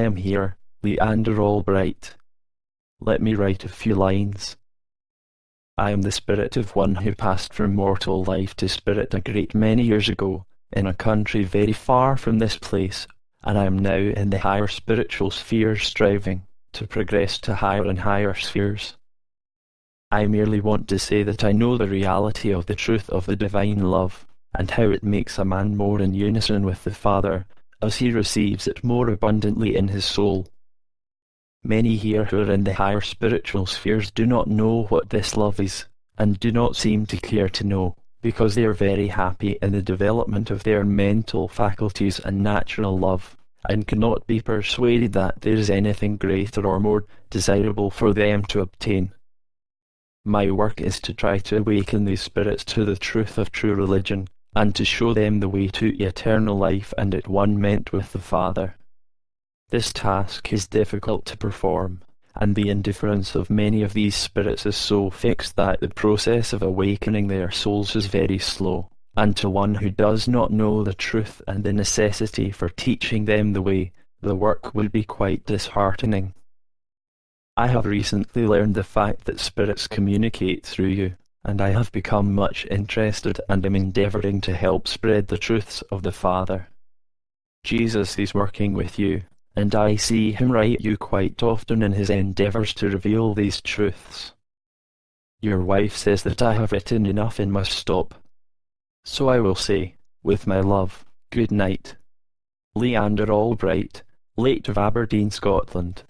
am here, Leander Albright. Let me write a few lines. I am the spirit of one who passed from mortal life to spirit a great many years ago, in a country very far from this place, and I am now in the higher spiritual spheres striving to progress to higher and higher spheres. I merely want to say that I know the reality of the truth of the divine love, and how it makes a man more in unison with the Father, as he receives it more abundantly in his soul. Many here who are in the higher spiritual spheres do not know what this love is, and do not seem to care to know, because they are very happy in the development of their mental faculties and natural love, and cannot be persuaded that there is anything greater or more desirable for them to obtain. My work is to try to awaken these spirits to the truth of true religion, and to show them the way to eternal life and at-onement with the Father. This task is difficult to perform, and the indifference of many of these spirits is so fixed that the process of awakening their souls is very slow, and to one who does not know the truth and the necessity for teaching them the way, the work will be quite disheartening. I have recently learned the fact that spirits communicate through you, and I have become much interested and am endeavouring to help spread the truths of the Father. Jesus is working with you, and I see him write you quite often in his endeavours to reveal these truths. Your wife says that I have written enough and must stop. So I will say, with my love, good night. Leander Albright, late of Aberdeen, Scotland.